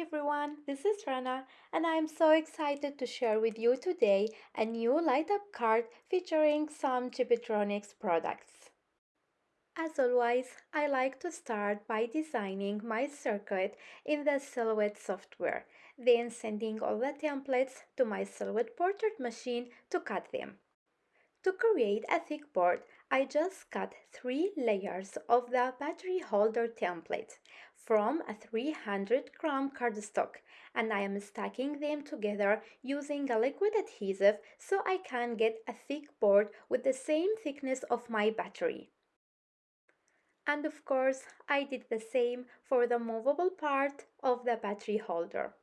everyone, this is Rana and I'm so excited to share with you today a new light up card featuring some Chibitronics products. As always, I like to start by designing my circuit in the Silhouette software, then sending all the templates to my Silhouette portrait machine to cut them. To create a thick board, I just cut three layers of the battery holder template from a 300 gram cardstock and I am stacking them together using a liquid adhesive so I can get a thick board with the same thickness of my battery. And of course, I did the same for the movable part of the battery holder.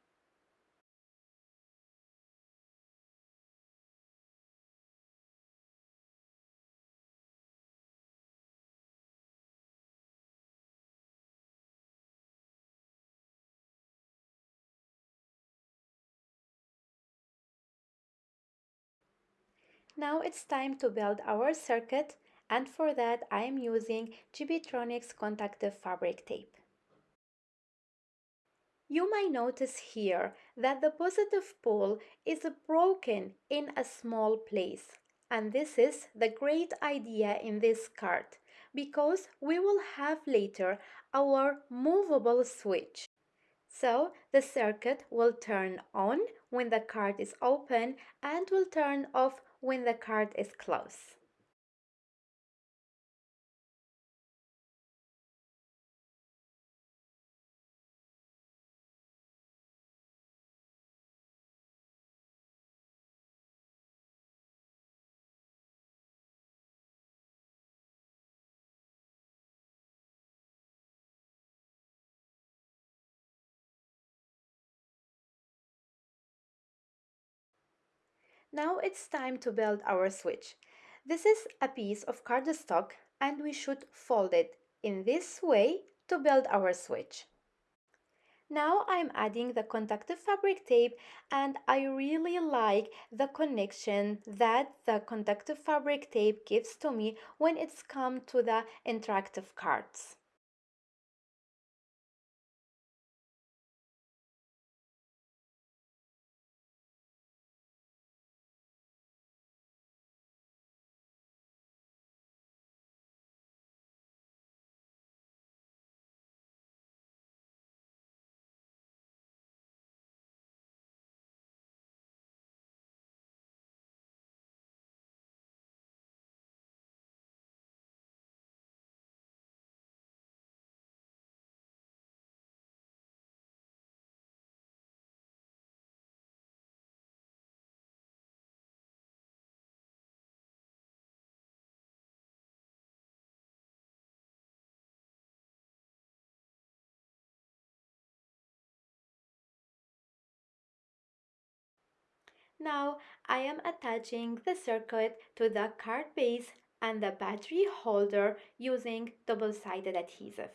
Now it's time to build our circuit and for that I am using Chibitronics conductive fabric tape. You might notice here that the positive pole is broken in a small place and this is the great idea in this card because we will have later our movable switch. So the circuit will turn on when the card is open and will turn off when the card is closed. Now it's time to build our switch. This is a piece of cardstock and we should fold it in this way to build our switch. Now I'm adding the conductive fabric tape and I really like the connection that the conductive fabric tape gives to me when it's come to the interactive cards. Now I am attaching the circuit to the card base and the battery holder using double-sided adhesive.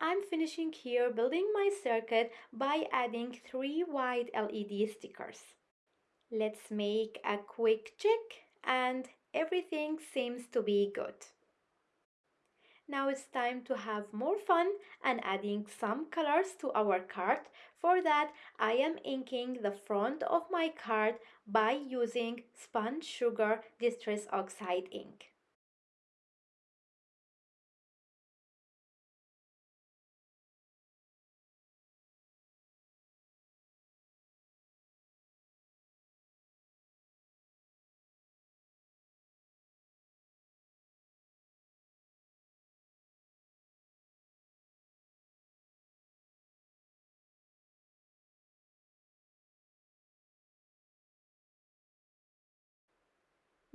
I'm finishing here building my circuit by adding three white LED stickers. Let's make a quick check and everything seems to be good. Now it's time to have more fun and adding some colors to our card. For that, I am inking the front of my card by using Spun Sugar Distress Oxide ink.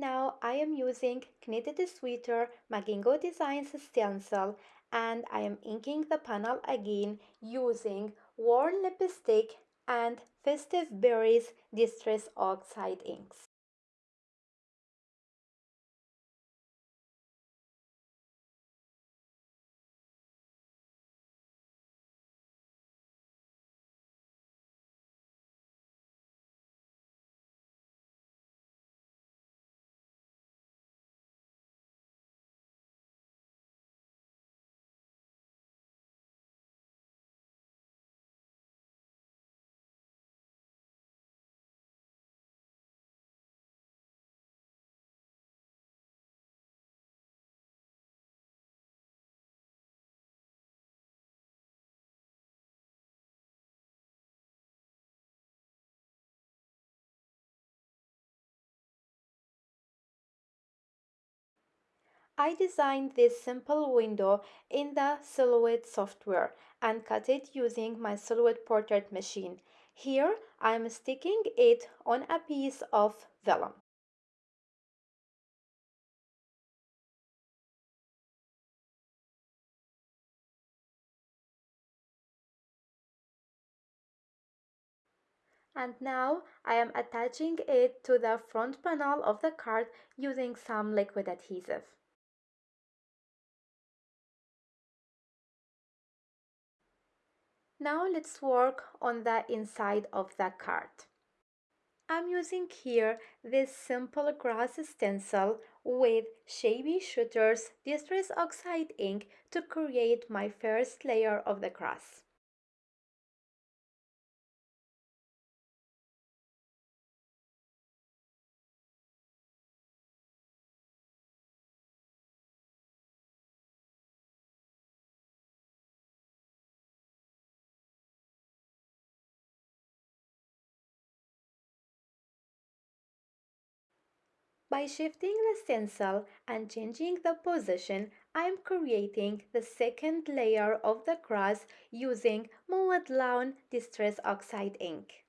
Now I am using Knitted Sweater Magingo Designs stencil and I am inking the panel again using Worn Lipstick and Festive Berries Distress Oxide inks. I designed this simple window in the Silhouette software and cut it using my Silhouette portrait machine. Here I am sticking it on a piece of vellum. And now I am attaching it to the front panel of the card using some liquid adhesive. Now let's work on the inside of the card. I'm using here this simple grass stencil with Shabby Shutters Distress Oxide ink to create my first layer of the grass. By shifting the stencil and changing the position, I am creating the second layer of the cross using Mowed Lawn Distress Oxide ink.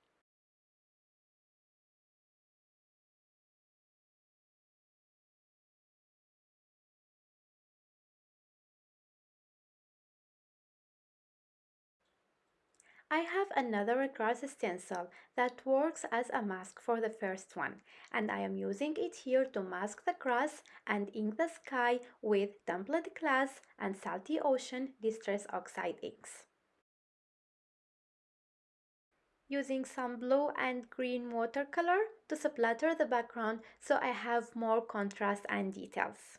I have another grass stencil that works as a mask for the first one and I am using it here to mask the grass and ink the sky with Tumbled Glass and Salty Ocean Distress Oxide inks. Using some blue and green watercolor to splatter the background so I have more contrast and details.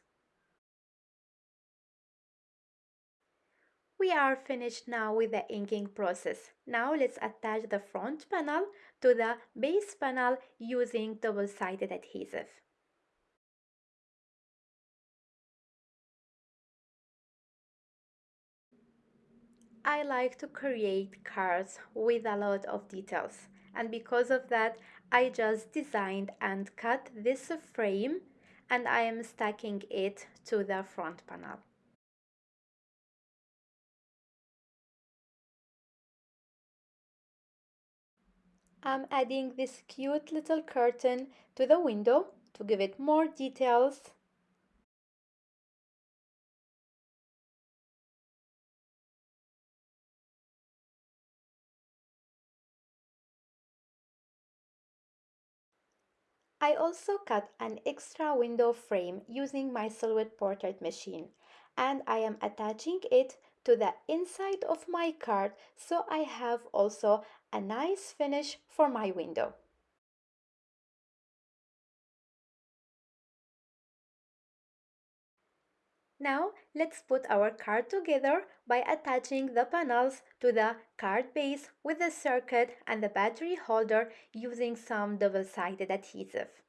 We are finished now with the inking process. Now let's attach the front panel to the base panel using double-sided adhesive. I like to create cards with a lot of details and because of that I just designed and cut this frame and I am stacking it to the front panel. I'm adding this cute little curtain to the window to give it more details. I also cut an extra window frame using my Silhouette portrait machine and I am attaching it to the inside of my card so I have also a nice finish for my window. Now let's put our card together by attaching the panels to the card base with the circuit and the battery holder using some double-sided adhesive.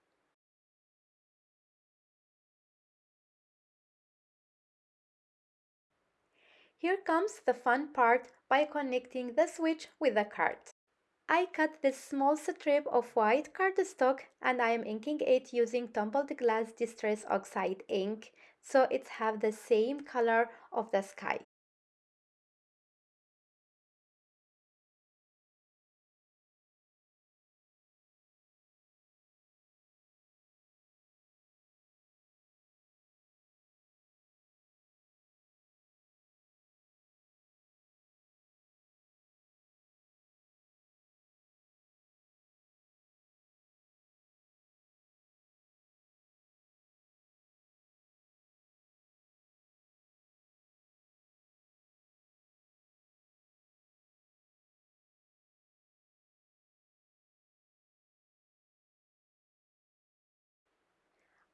Here comes the fun part by connecting the switch with the card. I cut this small strip of white cardstock and I am inking it using tumbled Glass Distress Oxide ink so it have the same color of the sky.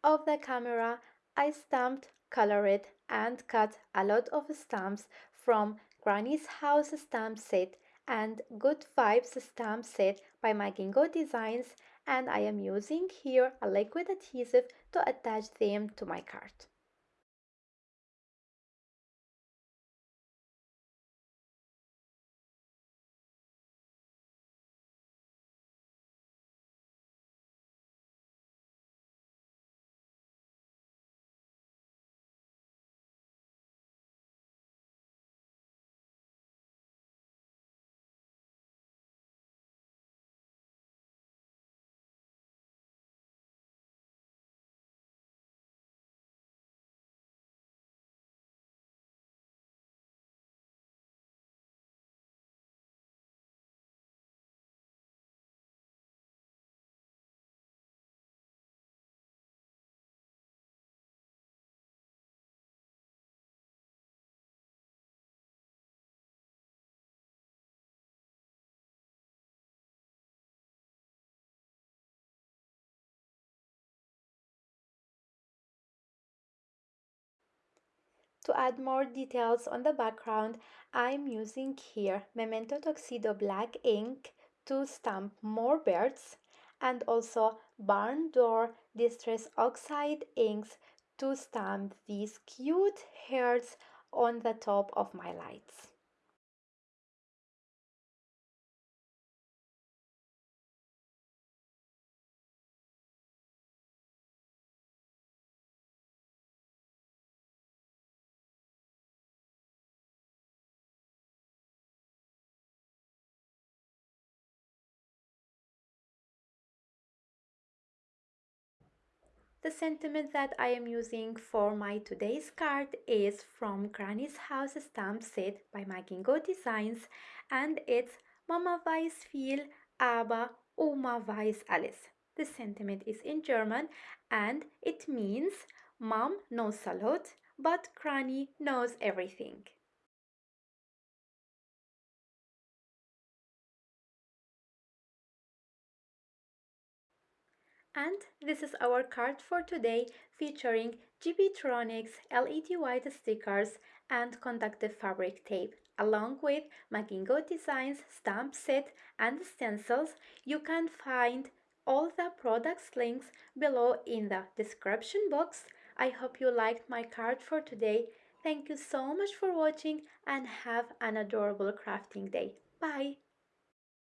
Of the camera, I stamped, colored, and cut a lot of stamps from Granny's House stamp set and Good Vibes stamp set by Magingo Designs and I am using here a liquid adhesive to attach them to my card. To add more details on the background, I'm using here Memento Tuxedo black ink to stamp more birds and also Barn Door Distress Oxide inks to stamp these cute hearts on the top of my lights. The sentiment that I am using for my today's card is from Granny's House stamp set by Magingo Designs and it's Mama weiß viel, aber Oma weiß alles. The sentiment is in German and it means Mom knows a lot, but Granny knows everything. And this is our card for today featuring Chibitronics LED white stickers and conductive fabric tape along with Magingo Designs stamp set and stencils. You can find all the products links below in the description box. I hope you liked my card for today. Thank you so much for watching and have an adorable crafting day. Bye!